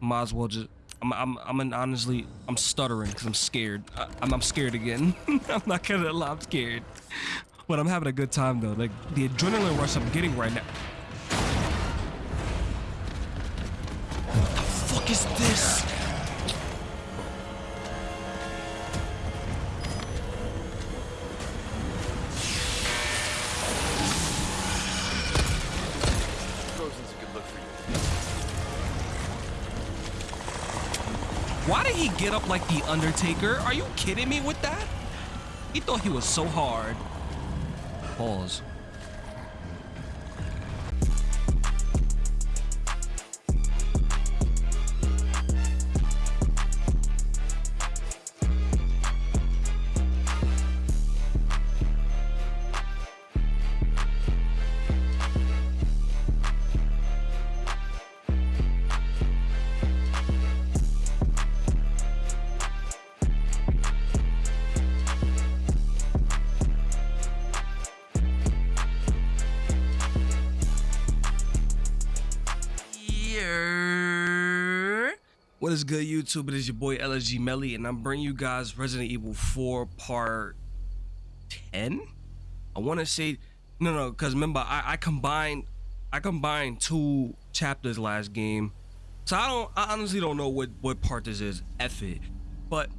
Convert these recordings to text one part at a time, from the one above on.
Might as well just. I'm. I'm. I'm an, honestly. I'm stuttering because I'm scared. I, I'm. I'm scared again. I'm not gonna lie. I'm scared. But I'm having a good time though. Like the adrenaline rush I'm getting right now. What the fuck is this? Get up like the Undertaker? Are you kidding me with that? He thought he was so hard. Pause. YouTube? It is your boy LSG Melly, and I'm bringing you guys Resident Evil 4 Part 10. I want to say no, no, because remember I, I combined I combined two chapters last game, so I don't I honestly don't know what what part this is. F it, but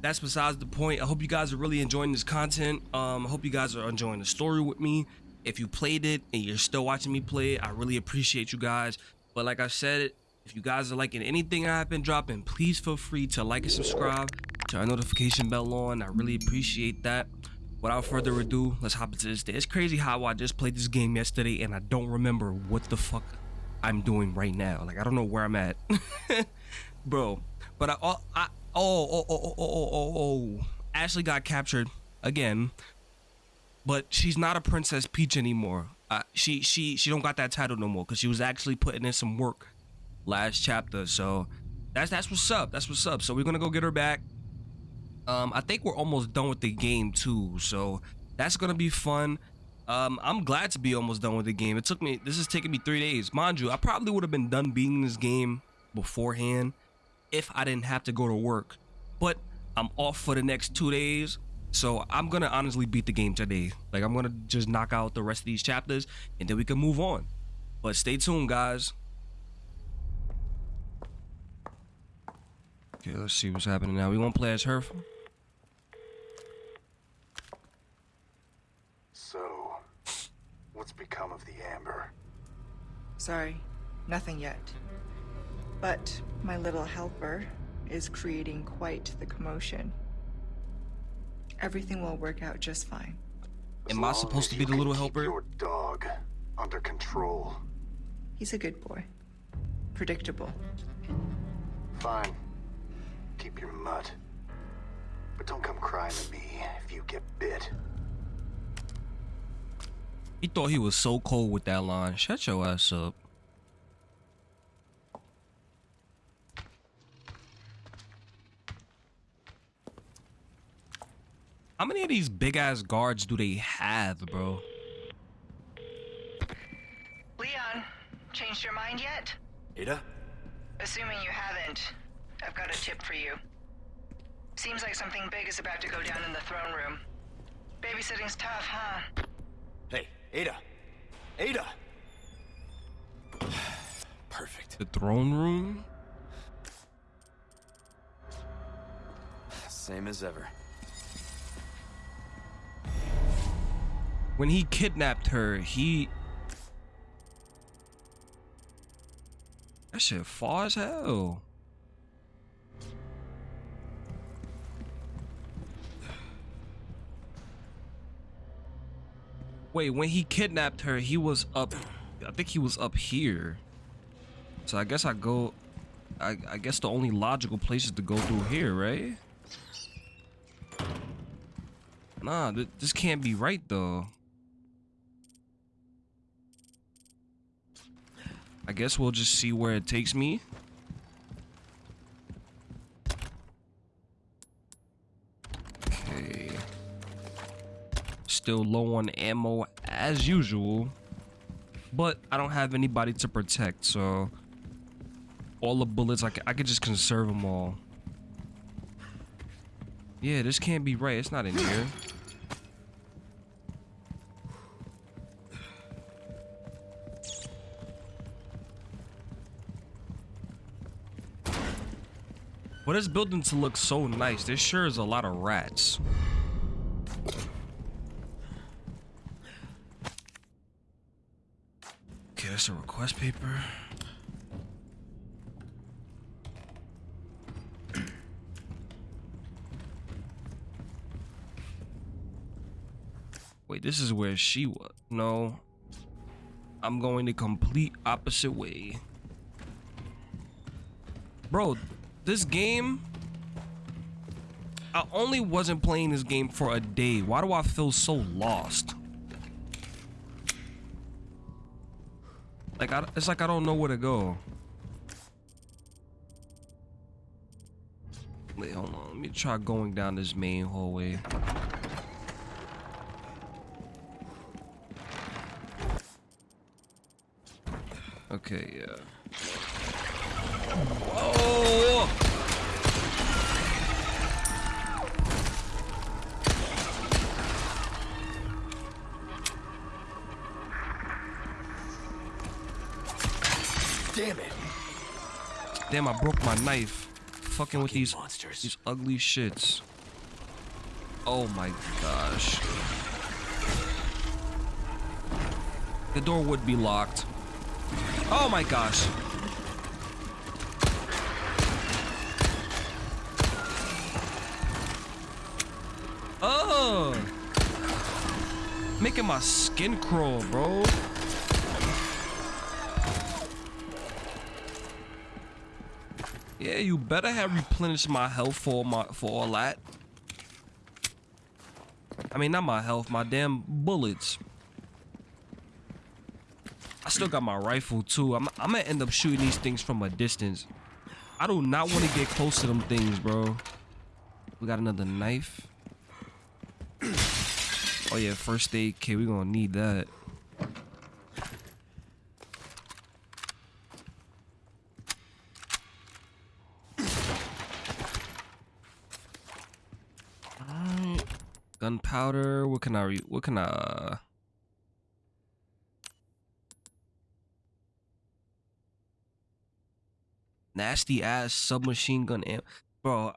that's besides the point. I hope you guys are really enjoying this content. Um, I hope you guys are enjoying the story with me. If you played it and you're still watching me play it, I really appreciate you guys. But like I said, if you guys are liking anything I've been dropping, please feel free to like and subscribe, turn notification bell on. I really appreciate that. Without further ado, let's hop into this day. It's crazy how I just played this game yesterday and I don't remember what the fuck I'm doing right now. Like I don't know where I'm at, bro. But I, oh, I oh oh oh oh oh oh oh. Ashley got captured again, but she's not a Princess Peach anymore. Uh, she she she don't got that title no more because she was actually putting in some work last chapter. So that's that's what's up. That's what's up. So we're gonna go get her back. Um, I think we're almost done with the game too. So that's gonna be fun. Um, I'm glad to be almost done with the game. It took me. This is taking me three days, mind you. I probably would have been done beating this game beforehand if I didn't have to go to work. But I'm off for the next two days. So I'm gonna honestly beat the game today. Like I'm gonna just knock out the rest of these chapters and then we can move on. But stay tuned, guys. Okay, let's see what's happening now. We won't play as her. So, what's become of the Amber? Sorry, nothing yet. But my little helper is creating quite the commotion. Everything will work out just fine. As Am I supposed to be the little helper? Your dog under control. He's a good boy. Predictable. Fine. Keep your mutt. But don't come crying to me if you get bit. He thought he was so cold with that line. Shut your ass up. How many of these big ass guards do they have, bro? Leon, changed your mind yet? Ada? Assuming you haven't, I've got a tip for you. Seems like something big is about to go down in the throne room. Babysitting's tough, huh? Hey, Ada! Ada! Perfect. The throne room? Same as ever. When he kidnapped her, he. That shit far as hell. Wait, when he kidnapped her, he was up. I think he was up here. So I guess I go. I, I guess the only logical place is to go through here, right? Nah, th this can't be right though. I guess we'll just see where it takes me. Still low on ammo as usual. But I don't have anybody to protect, so... all the bullets. I, I could just conserve them all. Yeah, this can't be right. It's not in here. But this building to look so nice, there sure is a lot of rats. That's a request paper. Wait, this is where she was. No. I'm going the complete opposite way. Bro, this game. I only wasn't playing this game for a day. Why do I feel so lost? Like, I, it's like I don't know where to go. Wait, hold on. Let me try going down this main hallway. Okay, yeah. Damn, I broke my knife. Fucking with these monsters. these ugly shits. Oh my gosh. The door would be locked. Oh my gosh. Oh. Making my skin crawl, bro. Yeah, you better have replenished my health for my for all that. I mean, not my health, my damn bullets. I still got my rifle too. I'm, I'm gonna end up shooting these things from a distance. I do not want to get close to them things, bro. We got another knife. Oh yeah, first aid kit. We gonna need that. Alright. Gunpowder. What can I re what can I nasty ass submachine gun amp bro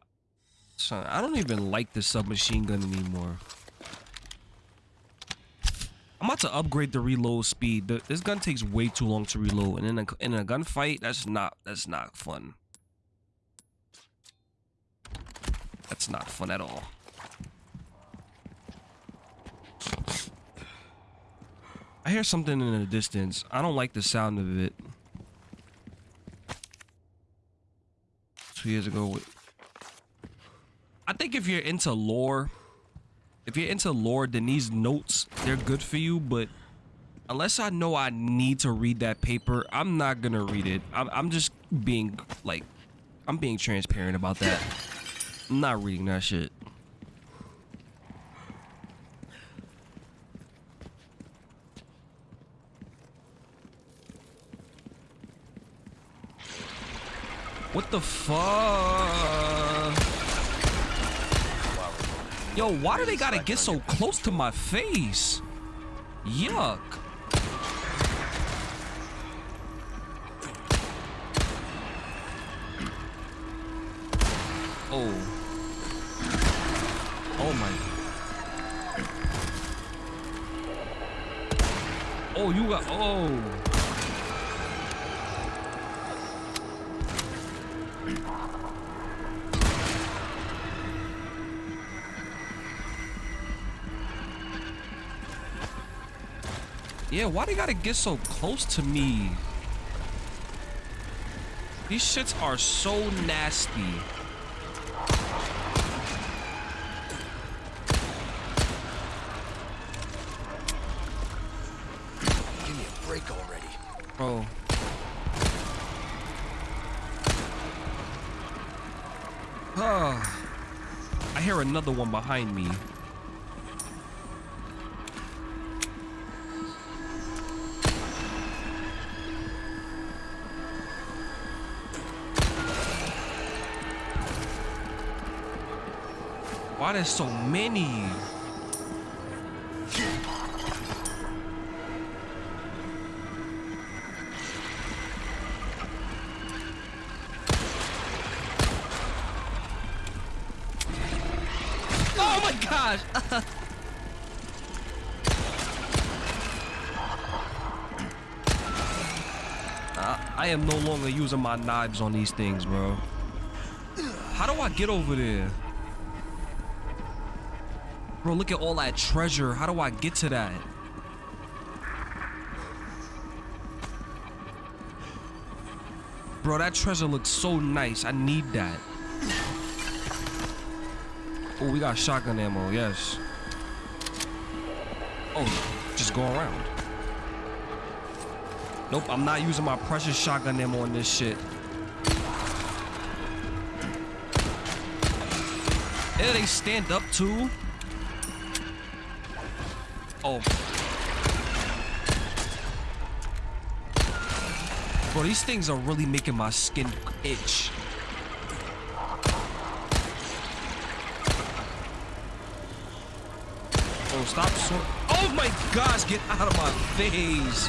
son i don't even like the submachine gun anymore. I'm about to upgrade the reload speed. The- this gun takes way too long to reload and in a, in a gunfight that's not that's not fun. That's not fun at all i hear something in the distance i don't like the sound of it two years ago. I think if you're into lore, if you're into lore, then these notes they're good for you. But unless I know I need to read that paper, I'm not gonna read it. I'm, I'm just being like, I'm being transparent about that. I'm not reading that shit. What the fuck? Yo, why do they gotta get so close to my face? Yuck. Oh. Oh my. Oh, you got. Oh. Yeah, why they gotta get so close to me? These shits are so nasty. Give me a break already. Bro. Ah. I hear another one behind me. Why there's so many? Oh my gosh! I, uh, I am no longer using my knives on these things, bro. How do I get over there? Bro, look at all that treasure. How do I get to that? Bro, that treasure looks so nice. I need that. Oh, we got shotgun ammo, yes. Oh, just go around. Nope, I'm not using my precious shotgun ammo on this shit. Yeah, they stand up too. Oh. Bro, these things are really making my skin itch. Oh, stop. So oh my gosh, get out of my face.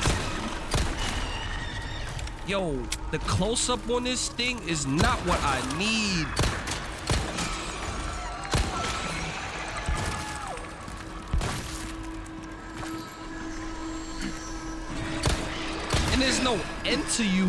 Yo, the close up on this thing is not what I need. There's no end to you.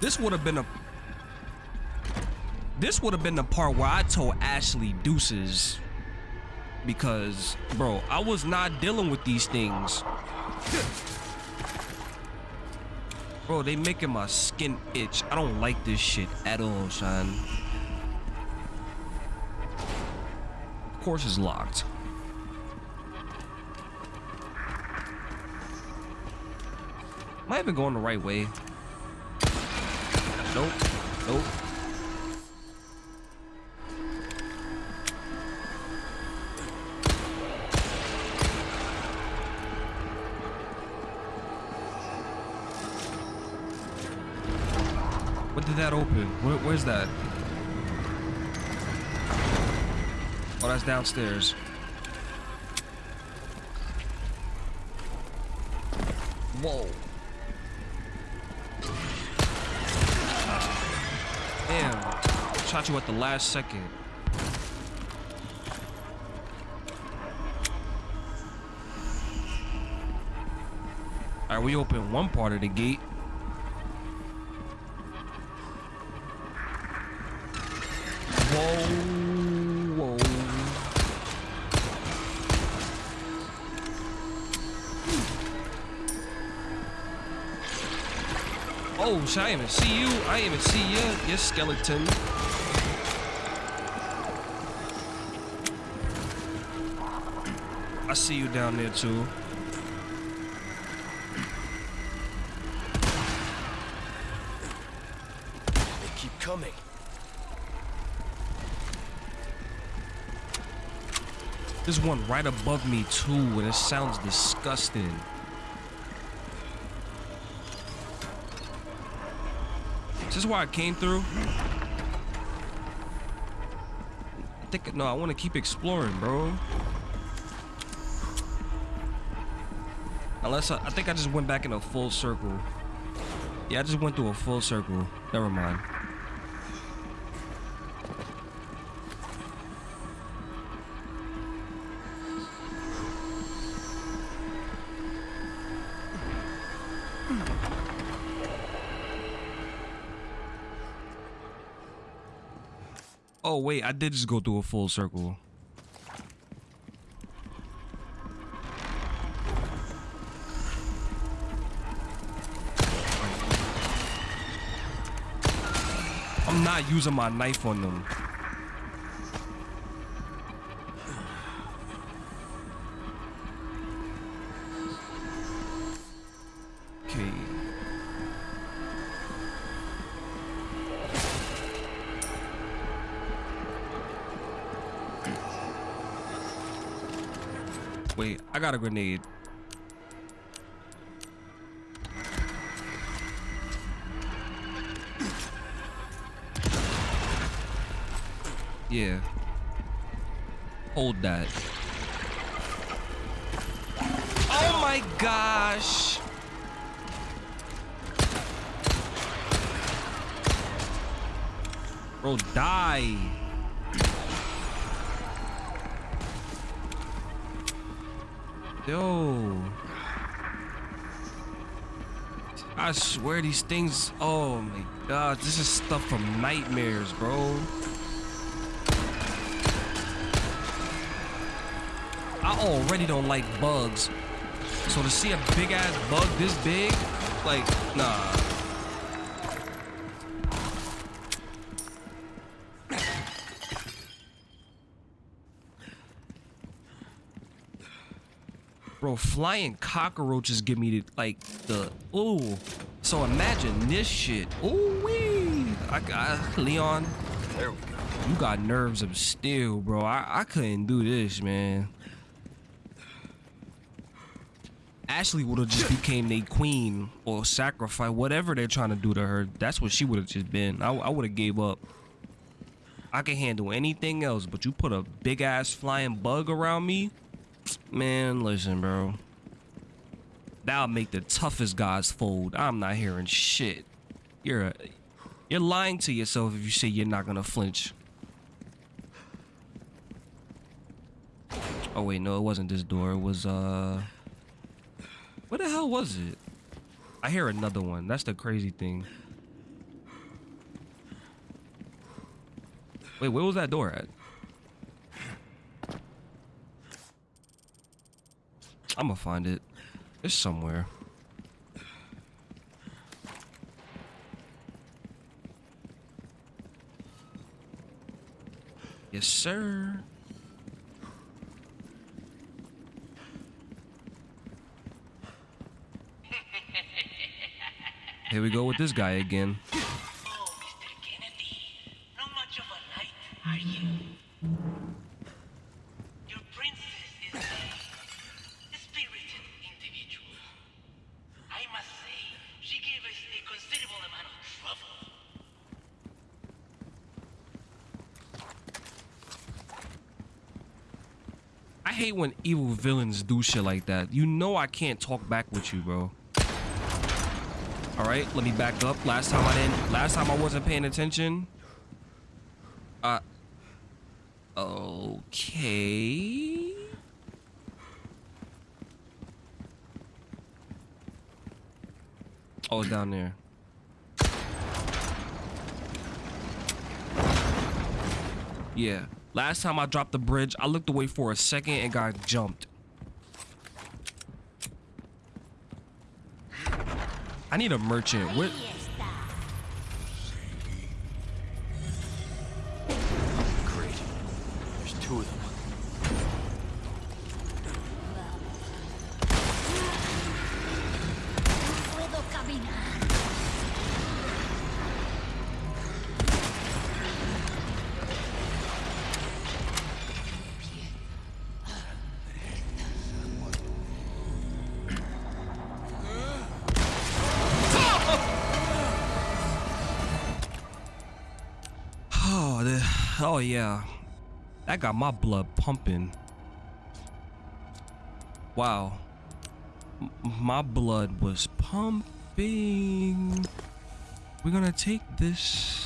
This would have been a This would have been the part where I told Ashley deuces. Because, bro, I was not dealing with these things. Bro, they making my skin itch. I don't like this shit at all, son. Of course it's locked. Am I even going the right way? Nope. Nope. Did that open? Where, where's that? Oh, that's downstairs. Whoa. Damn. Shot you at the last second. Alright, we open one part of the gate. Shit, I even see you. I even see you, you skeleton. I see you down there too. They keep coming. There's one right above me too, and it sounds disgusting. Is this why I came through? I think no, I want to keep exploring, bro. Unless I, I think I just went back in a full circle. Yeah, I just went through a full circle. Never mind. Oh wait, I did just go through a full circle. I'm not using my knife on them. Got a grenade. Yeah. Hold that. Oh my gosh. Bro, die. Yo. I swear these things. Oh my god, this is stuff from nightmares, bro. I already don't like bugs. So to see a big ass bug this big, like, nah. Bro, flying cockroaches give me the, like the ooh. So imagine this shit. Ooh wee. I got Leon. There we go. You got nerves of steel, bro. I, I couldn't do this, man. Ashley would have just became a queen or sacrifice, whatever they're trying to do to her. That's what she would have just been. I, I would have gave up. I can handle anything else, but you put a big ass flying bug around me, man. Listen, bro. That'll make the toughest guys fold. I'm not hearing shit. You're a, you're lying to yourself if you say you're not gonna flinch. Oh wait, no, it wasn't this door. It was uh What the hell was it? I hear another one. That's the crazy thing. Wait, where was that door at? I'm gonna find it. It's somewhere. Yes, sir. Here we go with this guy again. Oh, Mr. Kennedy, not much of a knight, are you? Hate when evil villains do shit like that. You know I can't talk back with you, bro. All right, let me back up. Last time I didn't. Last time I wasn't paying attention. Uh. Okay. Oh, down there. Yeah. Last time I dropped the bridge, I looked away for a second and got jumped. I need a merchant. What? Got my blood pumping. Wow. M- my blood was pumping. We're gonna take this.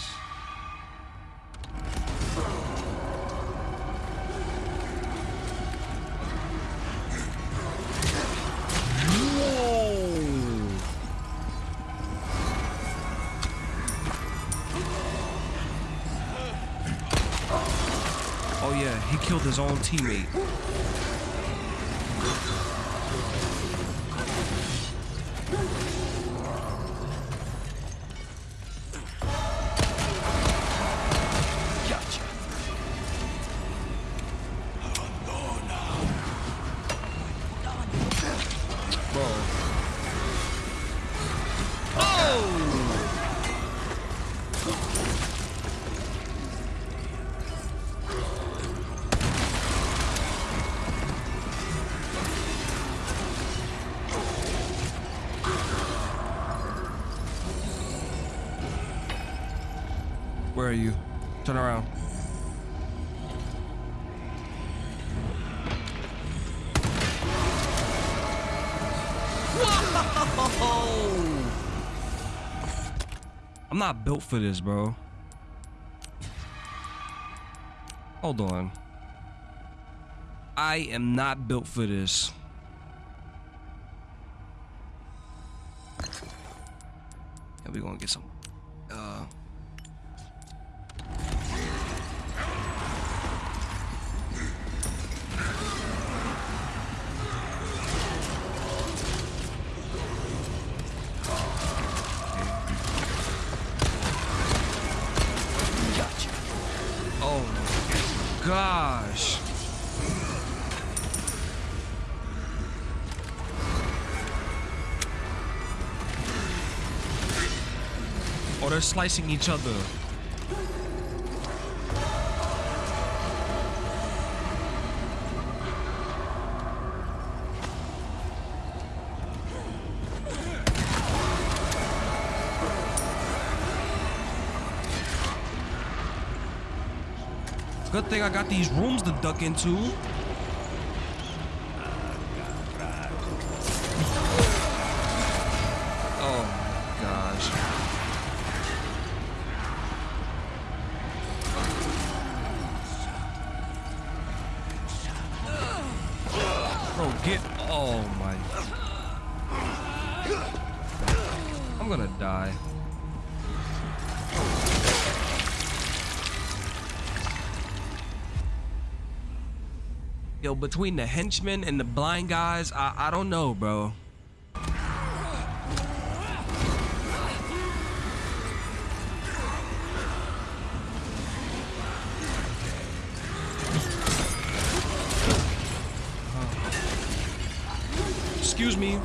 Killed his own teammate. I'm not built for this, bro. Hold on. I am not built for this. Oh, they're slicing each other. Good thing I got these rooms to duck into. Between the henchmen and the blind guys, I, I don't know, bro. Excuse me.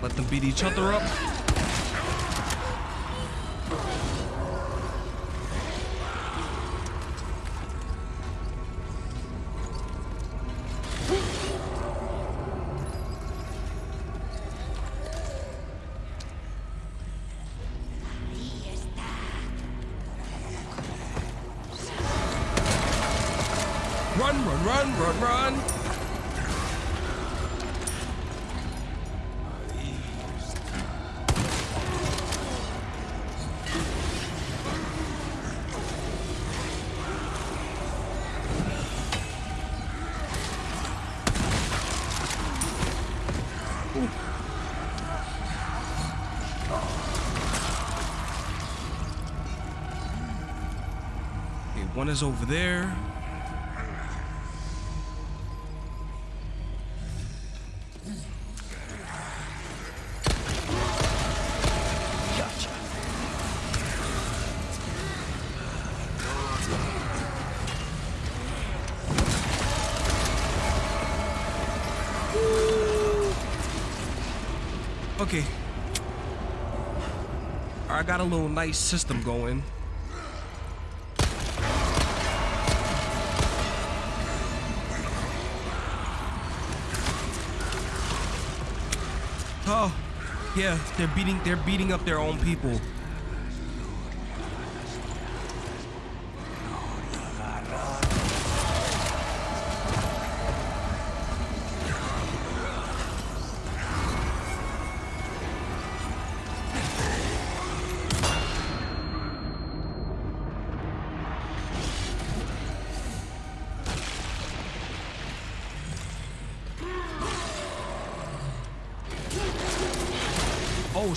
Let them beat each other up. One is over there. Okay. I got a little nice system going. Yeah, they're beating they're beating up their own people.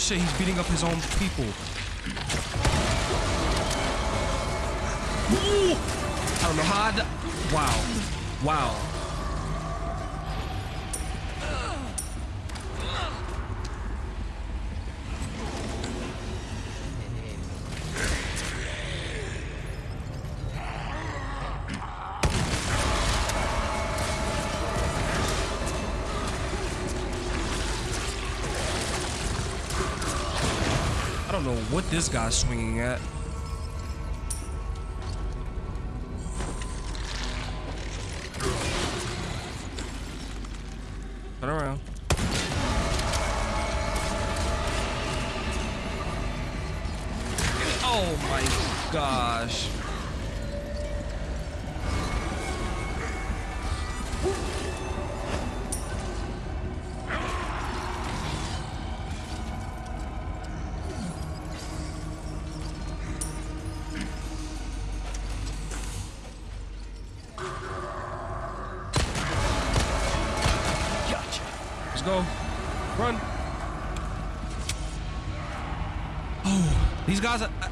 Shit, he's beating up his own people. Ooh! I don't know how I Wow. Wow. Know what this guy's swinging at.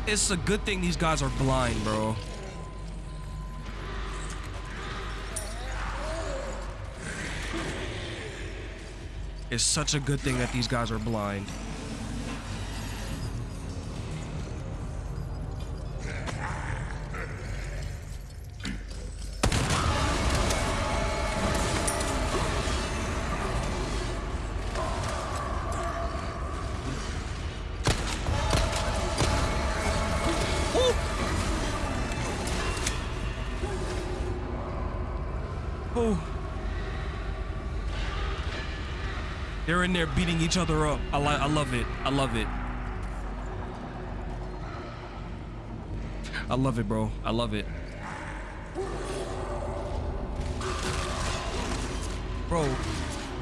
It's a good thing these guys are blind, bro. It's such a good thing that these guys are blind. In there beating each other up. I I love it. I love it. I love it, bro. I love it. Bro,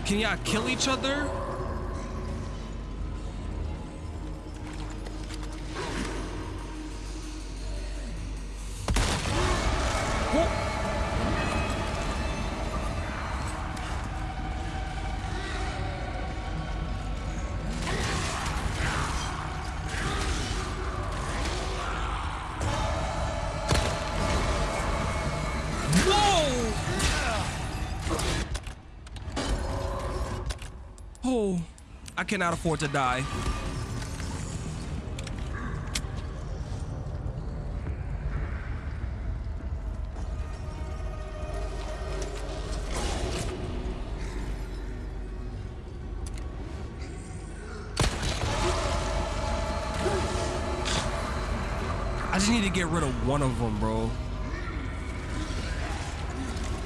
can y'all kill each other? Cannot afford to die. I just need to get rid of one of them, bro.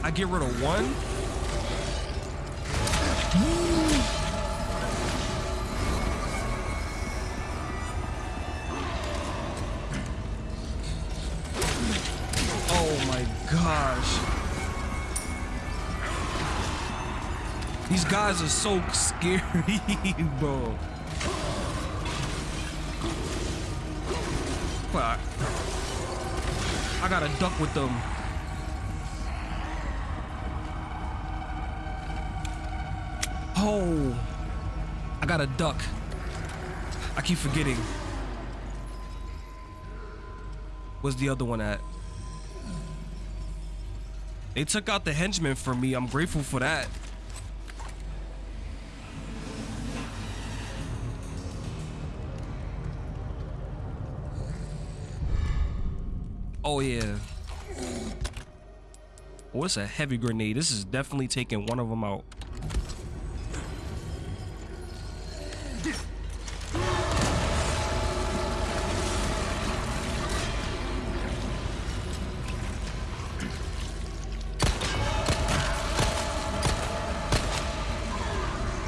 I get rid of one. Guys are so scary, bro. Fuck. I gotta duck with them. Oh, I got a duck. I keep forgetting. Where's the other one at? They took out the henchman for me. I'm grateful for that. Oh yeah. Oh, it's a heavy grenade. This is definitely taking one of them out.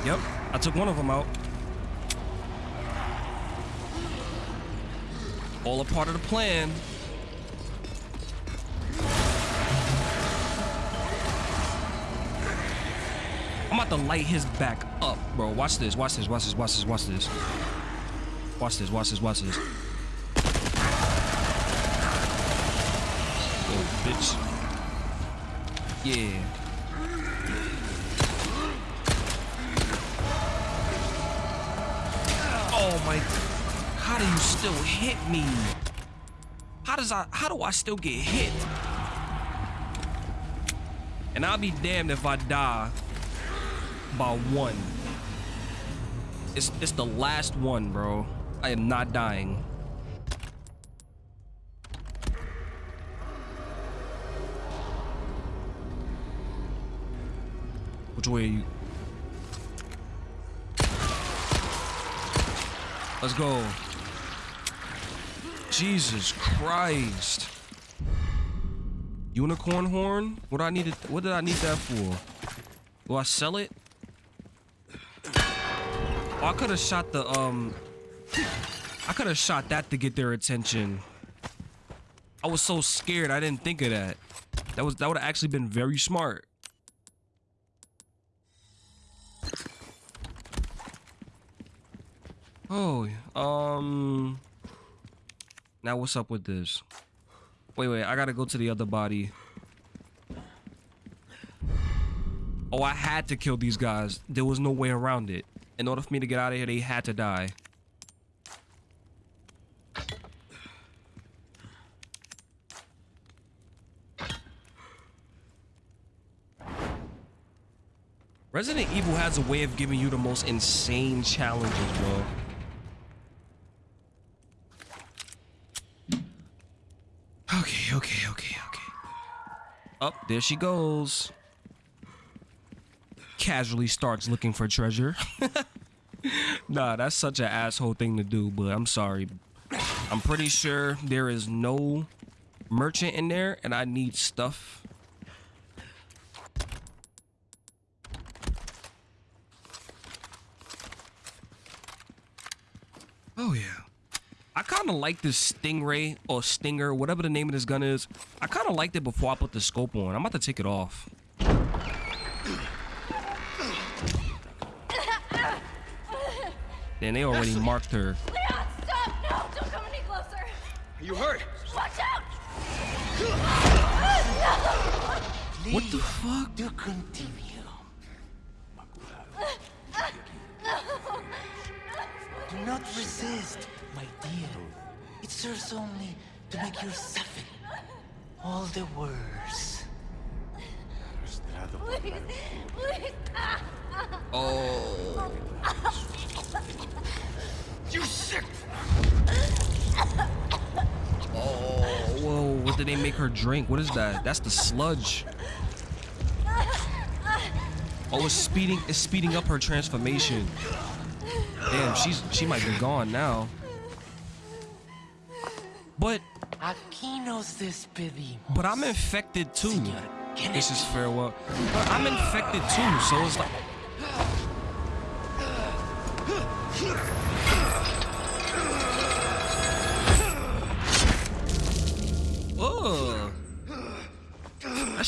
Yep, I took one of them out. All a part of the plan. I'm about to light his back up, bro. Watch this, watch this, watch this, watch this, watch this. Watch this, watch this, watch this. Oh, bitch. Yeah. Oh my. How do you still hit me? How does I how do I still get hit? And I'll be damned if I die by one. It's it's the last one, bro. I am not dying. Which way are you? Let's go. Jesus Christ. Unicorn horn? What I needed what did I need that for? Will I sell it? Oh, I could have shot the um I could have shot that to get their attention. I was so scared I didn't think of that. That was that would have actually been very smart. Oh, um Now what's up with this? Wait, wait, I got to go to the other body. Oh, I had to kill these guys. There was no way around it. In order for me to get out of here, they had to die. Resident Evil has a way of giving you the most insane challenges, bro. Okay, okay, okay, okay. Up, oh, there she goes. Casually starts looking for treasure. nah, that's such an asshole thing to do, but I'm sorry. I'm pretty sure there is no merchant in there and I need stuff. Oh yeah. I kind of like this Stingray or Stinger, whatever the name of this gun is. I kind of liked it before I put the scope on. I'm about to take it off. Then they already Ashley. marked her. Leon, stop! No, don't come any closer. Are you hurt? Watch out! Please, what the fuck? Do continue. Do not resist, my dear. It serves only to make you suffer all the worse. Please, please. Oh. You sick! Oh, whoa, what did they make her drink? What is that? That's the sludge. Oh, it's speeding it's speeding up her transformation. Damn, she's she might be gone now. But Aquí nos despedimos. But I'm infected too. This is farewell. But I'm infected too, so it's like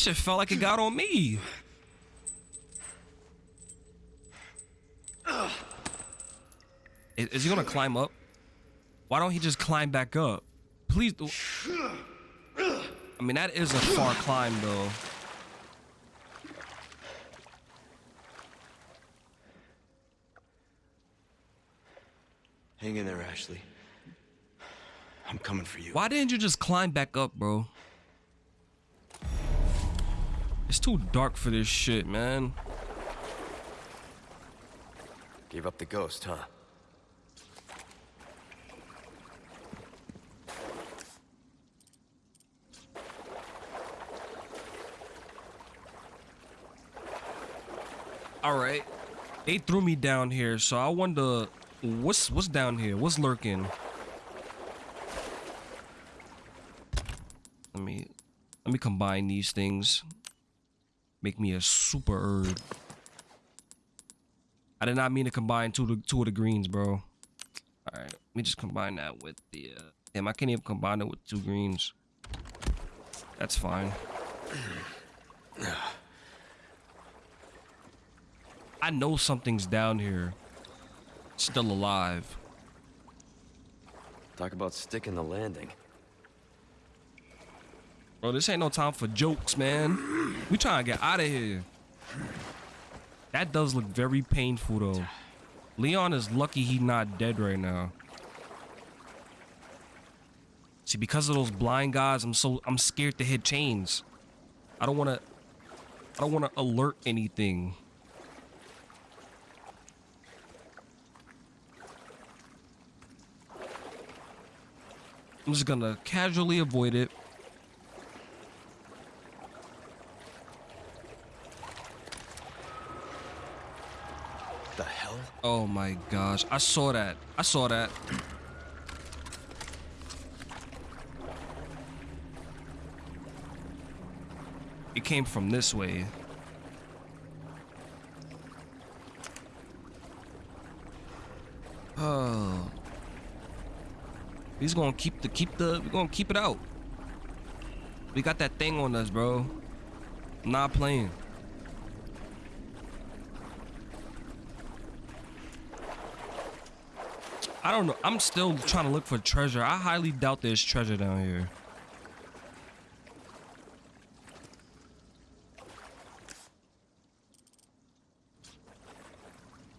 shit felt like it got on me. Is, is he gonna climb up? Why don't he just climb back up? Please. I mean, that is a far climb though. Hang in there, Ashley. I'm coming for you. Why didn't you just climb back up, bro? It's too dark for this shit, man. Gave up the ghost, huh? All right. They threw me down here, so I wonder what's what's down here? What's lurking? Let me let me combine these things. Make me a super herb. I did not mean to combine two, two of the greens, bro. All right, let me just combine that with the. Uh, damn, I can't even combine it with two greens. That's fine. I know something's down here. Still alive. Talk about sticking the landing. Bro, this ain't no time for jokes, man. We trying to get out of here. That does look very painful, though. Leon is lucky he not dead right now. See, because of those blind guys, I'm so I'm scared to hit chains. I don't want to. I don't want to alert anything. I'm just gonna casually avoid it. The hell? Oh my gosh. I saw that. I saw that. It came from this way. Oh. He's gonna keep the keep the we're gonna keep it out. We got that thing on us, bro. Not playing. I don't know. I'm still trying to look for treasure. I highly doubt there's treasure down here.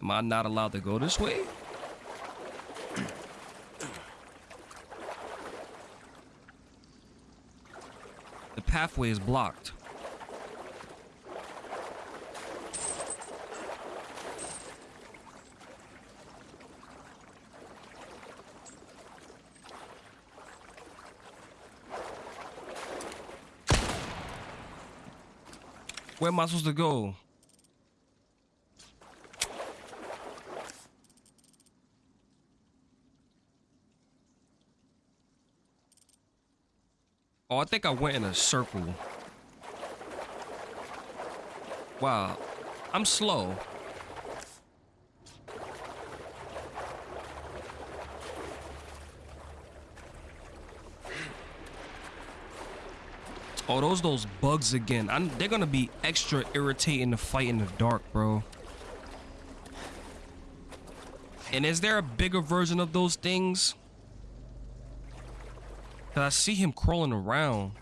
Am I not allowed to go this way? The pathway is blocked. Where am I supposed to go? Oh, I think I went in a circle. Wow. I'm slow. Oh, those those bugs again. I'm, they're gonna be extra irritating to fight in the dark, bro. And is there a bigger version of those things? Cause I see him crawling around.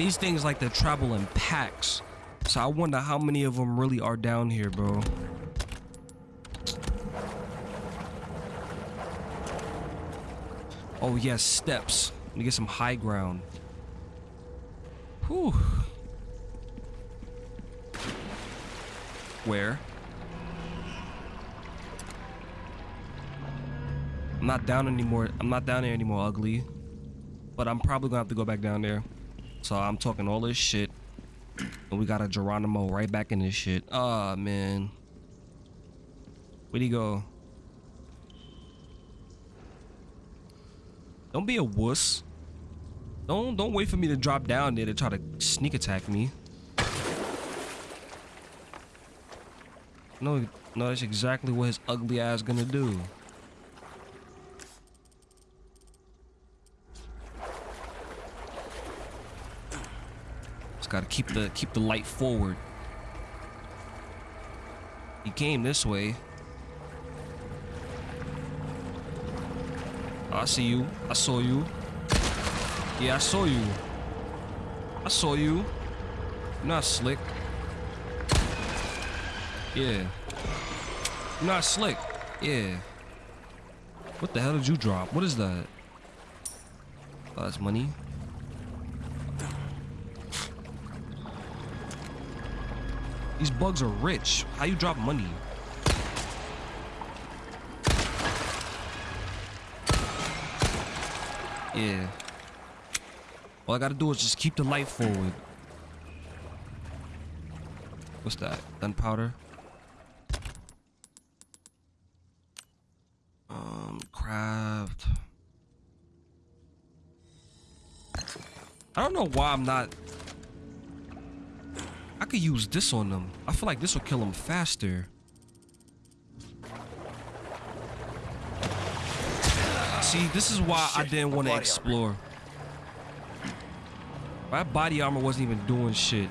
And these things like to travel in packs. So I wonder how many of them really are down here, bro. Oh yes, steps. Let me get some high ground. Whew. Where? I'm not down anymore. I'm not down there anymore, ugly. But I'm probably gonna have to go back down there. So I'm talking all this shit. And we got a Geronimo right back in this shit. Ah, man. Where'd he go? Don't be a wuss. Don't don't wait for me to drop down there to try to sneak attack me. No, no, that's exactly what his ugly ass gonna do. Just gotta keep the keep the light forward. He came this way. I see you. I saw you. Yeah, I saw you. I saw you. You're not slick. Yeah. Not slick. Yeah. What the hell did you drop? What is that? Oh, that's money. These bugs are rich. How you drop money? Yeah. All I gotta do is just keep the light forward. What's that? Gunpowder? Um, craft. I don't know why I'm not... I could use this on them. I feel like this will kill them faster. See, this is why I didn't want to explore. My body armor wasn't even doing shit.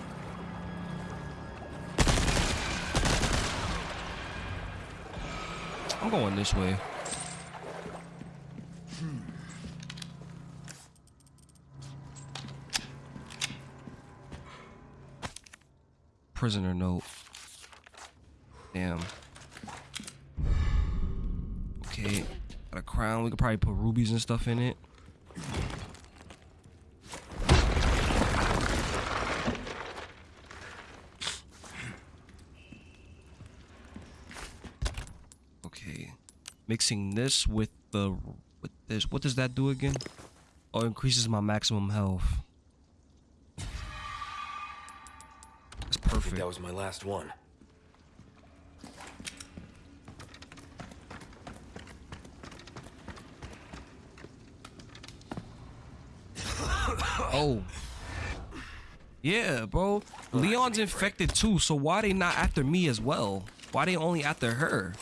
I'm going this way. Prisoner note. Damn. Okay. Got a crown. We could probably put rubies and stuff in it. Okay. Mixing this with the with this. What does that do again? Oh, increases my maximum health. Think that was my last one. Oh. Yeah, bro. Leon's infected too, so why they not after me as well? Why they only after her?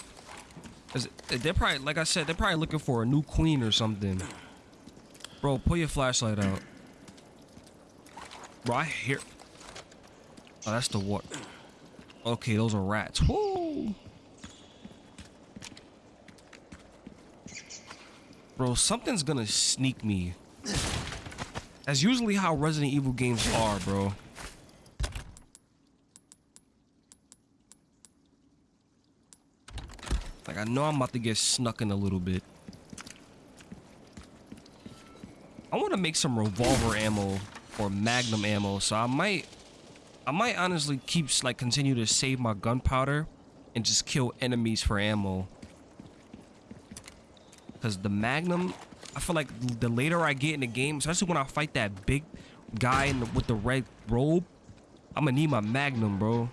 'Cause they're probably, like I said, they're probably looking for a new queen or something. Bro, pull your flashlight out. Bro, I hear. Oh, that's the what? Okay, those are rats. Woo! Bro, something's gonna sneak me. That's usually how Resident Evil games are, bro. Like I know I'm about to get snuck in a little bit. I want to make some revolver ammo or magnum ammo, so I might I might honestly keep like continue to save my gunpowder and just kill enemies for ammo. Cause the magnum, I feel like the later I get in the game, especially when I fight that big guy in the, with the red robe, I'm gonna need my magnum, bro.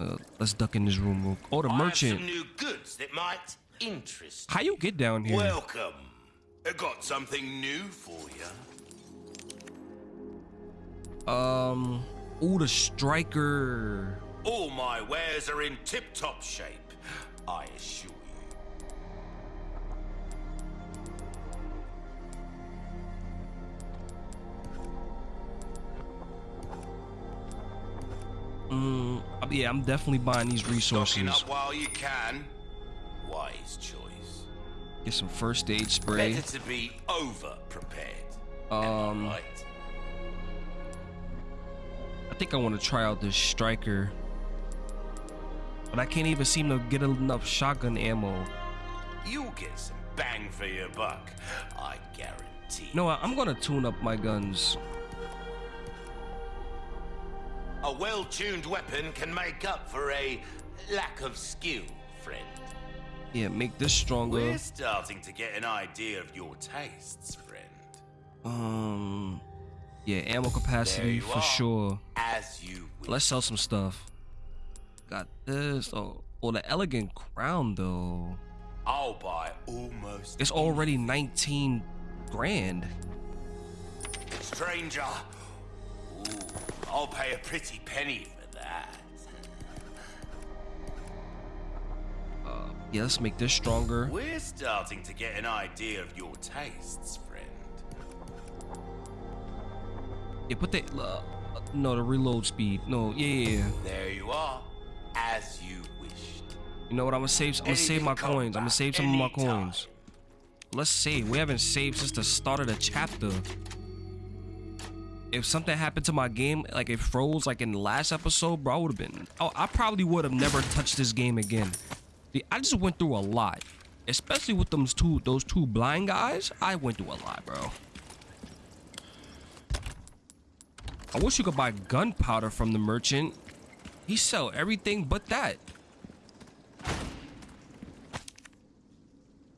Uh, let's duck in this room. Real oh, the I merchant. some new goods that might interest How you get down here? Welcome. I got something new for you. Um. Oh, the striker. All my wares are in tip-top shape, I assure you. Mm, yeah, I'm definitely buying these Stocking resources. up while you can. Wise choice. Get some first aid spray. Better to be over-prepared. Um, Right. I think I want to try out this striker. But I can't even seem to get enough shotgun ammo. You'll get some bang for your buck, I guarantee. No. I'm gonna tune up my guns. A well-tuned weapon can make up for a lack of skill, friend. Yeah, make this stronger. We're starting to get an idea of your tastes, friend. Um, yeah, ammo capacity for are, sure. As you wish. Let's sell some stuff. Got this. Oh, oh, the elegant crown though. I'll buy almost. It's already 19 grand. Stranger. Ooh, I'll pay a pretty penny for that. Yeah, let's make this stronger. We're starting to get an idea of your tastes, friend. Yeah, put the uh, no the reload speed. No, yeah, yeah, yeah. There you are, as you wished. You know what? I'm gonna save. I'm gonna save my coins. I'm gonna save some of my coins. Let's save. We haven't saved since the start of the chapter. If something happened to my game, like it froze, like in the last episode, bro, I would have been. Oh, I probably would have never touched this game again. The- I just went through a lot, especially with those two, those two blind guys. I went through a lot, bro. I wish you could buy gunpowder from the merchant. He sell everything but that.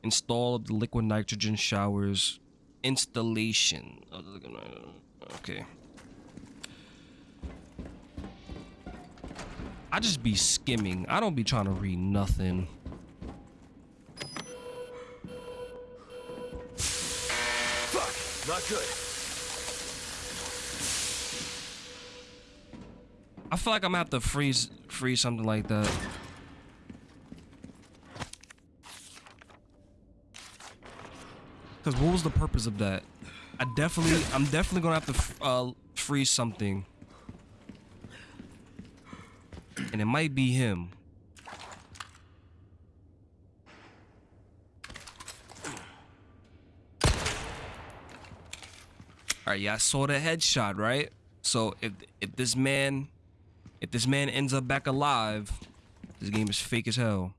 Install of the liquid nitrogen showers. Installation. Okay. I just be skimming. I don't be trying to read nothing. Fuck, not good. I feel like I'm gonna have to freeze freeze something like that. Cause what was the purpose of that? I definitely, I'm definitely gonna have to uh, freeze something, and it might be him. All right, yeah, I saw the headshot, right? So if if this man, if this man ends up back alive, this game is fake as hell.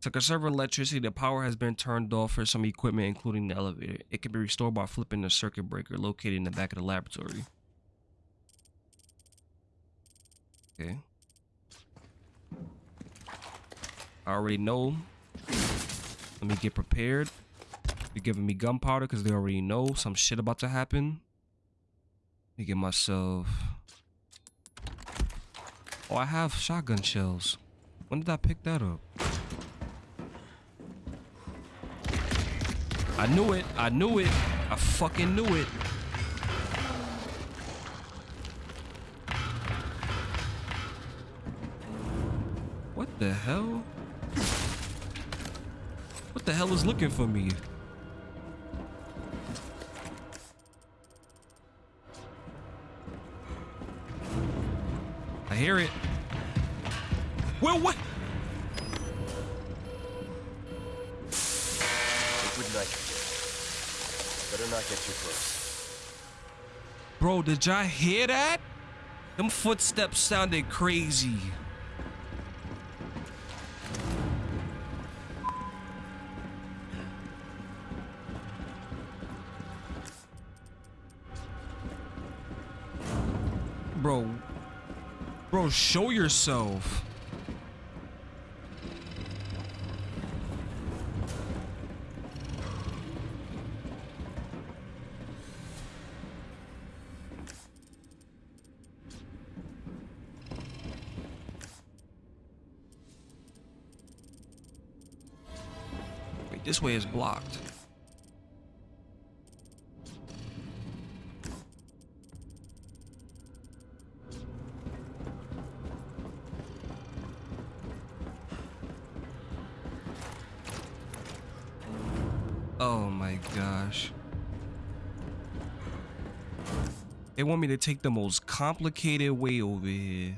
To conserve electricity, the power has been turned off for some equipment, including the elevator. It can be restored by flipping the circuit breaker located in the back of the laboratory. Okay. I already know. Let me get prepared. They're giving me gunpowder because they already know some shit about to happen. Let me get myself. Oh, I have shotgun shells. When did I pick that up? I knew it. I knew it. I fucking knew it. What the hell? What the hell is looking for me? I hear it. Well, what? Liquid nitrogen. Better not get too close. Bro, did y'all hear that? Them footsteps sounded crazy. Show yourself. Wait, this way is blocked. Want me to take the most complicated way over here.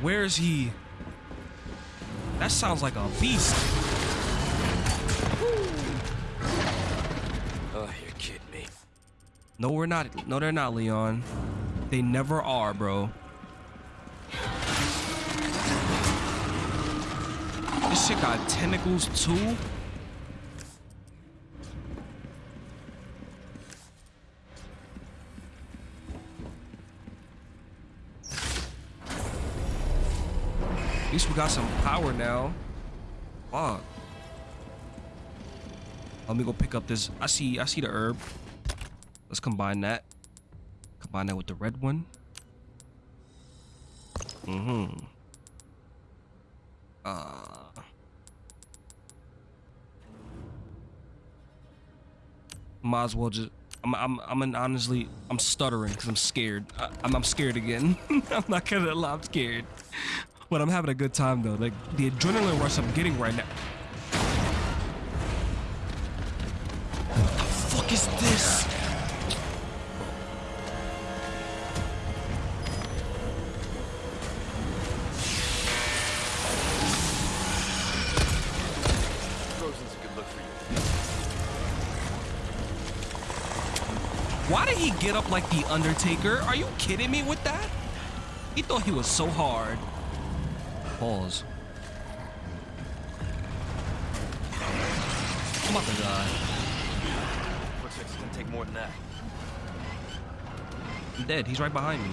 Where is he? That sounds like a beast. Oh, you're kidding me. No, we're not. No, they're not, Leon. They never are, bro. This shit got tentacles too. At least we got some power now. Fuck. Let me go pick up this. I see. I see the herb. Let's combine that. Combine that with the red one. Mm-hmm. Uh. Might as well just. I'm. I'm. I'm an, honestly. I'm stuttering because I'm scared. I, I'm. I'm scared again. I'm not gonna lie. I'm scared. But I'm having a good time though. Like the adrenaline rush I'm getting right now. Fuck is this? Frozen's a good look for you. Why did he get up like the Undertaker? Are you kidding me with that? He thought he was so hard. Pause. I'm about to die. More than that. I'm dead. He's right behind me.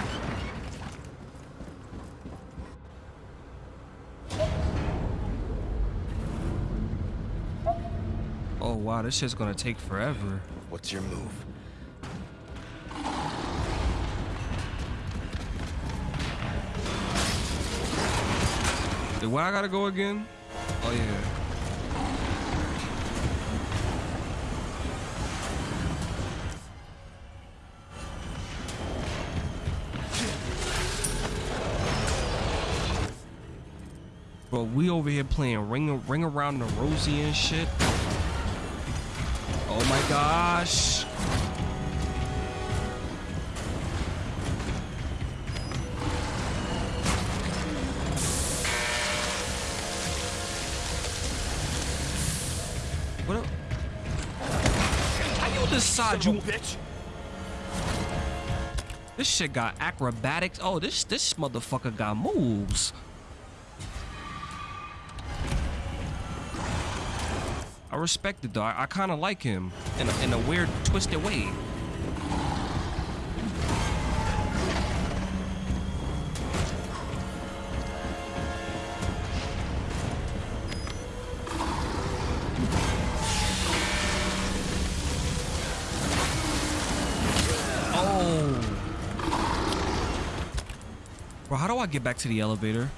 Oh wow, this shit's gonna take forever. What's your move? Where I gotta go again? Oh yeah. Bro, we over here playing ring ring around the rosy and shit. Oh my gosh. What? up? How you decide you? bitch. This shit got acrobatics. Oh, this this motherfucker got moves. I respect though. I, I kind of like him in a, in a weird, twisted way. Oh. Bro, how do I get back to the elevator?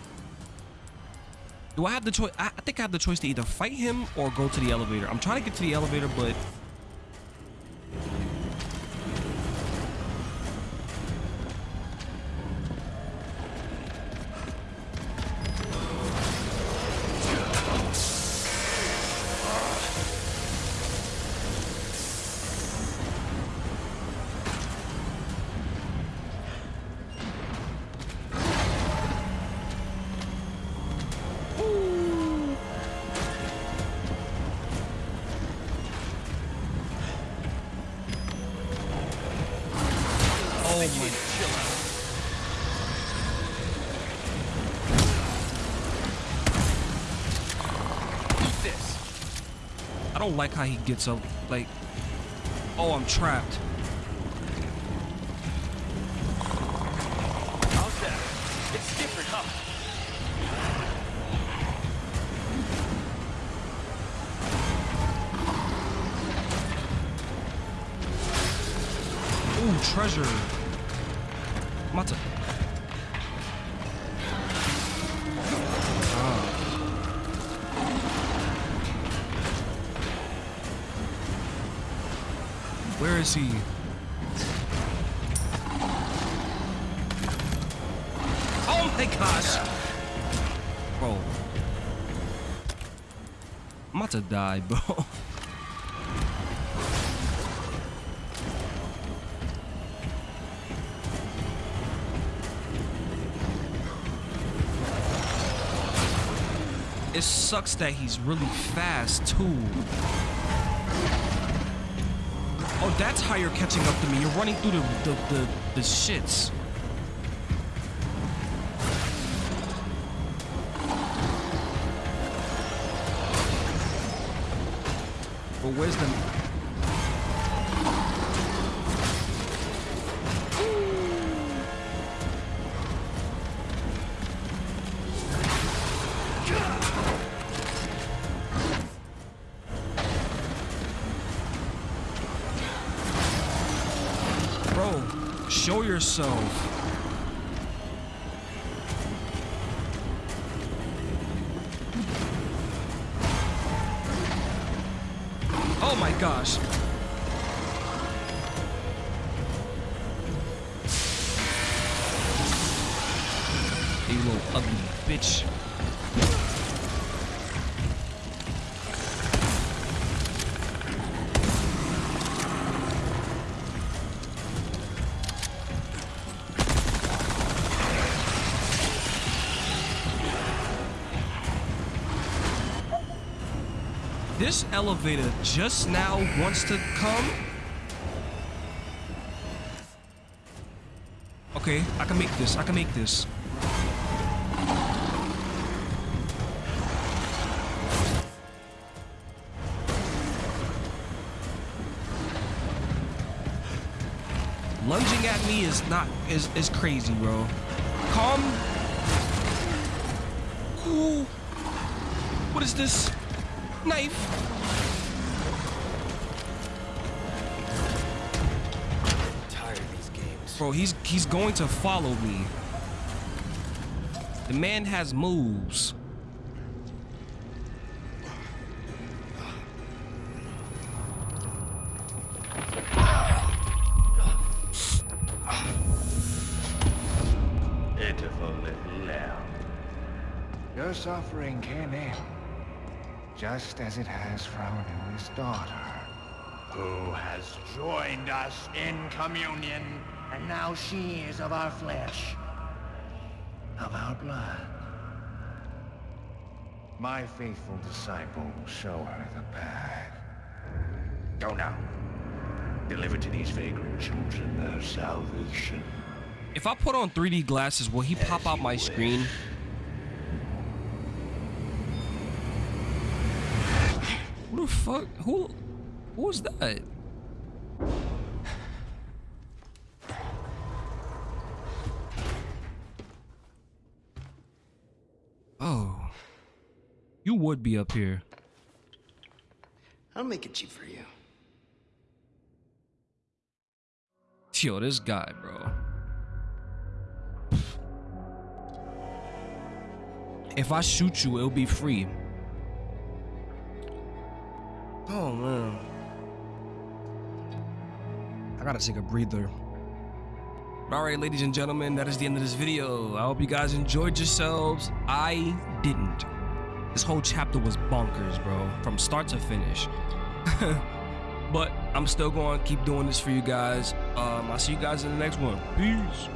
Do I have the choice? I think I have the choice to either fight him or go to the elevator. I'm trying to get to the elevator, but I don't like how he gets up. Like, oh, I'm trapped. How's that? It's different, huh? Ooh, treasure. Where is he? Oh my gosh! Bro. I'm about to die, bro. It sucks that he's really fast too. That's how you're catching up to me. You're running through the the, the, the shits. But where's yourself. Elevator just now wants to come. Okay, I can make this. I can make this. Lunging at me is not is is crazy, bro. Calm. Ooh. What is this? He's he's going to follow me. The man has moves. Pitiful little lamb. Your suffering came in, just as it has for our newest daughter. Who has joined us in communion, and now she is of our flesh, of our blood. My faithful disciple will show her the path. Go now. Deliver to these vagrant children their salvation. If I put on 3D glasses, will he pop out my screen? Who the fuck? Who? Who was that? Oh. You would be up here. I'll make it cheap for you. Yo, this guy, bro. If I shoot you, it'll be free. Oh man. I gotta take a breather. Alright, ladies and gentlemen, that is the end of this video. I hope you guys enjoyed yourselves. I didn't. This whole chapter was bonkers, bro. From start to finish. but I'm still going to keep doing this for you guys. Um, I'll see you guys in the next one. Peace.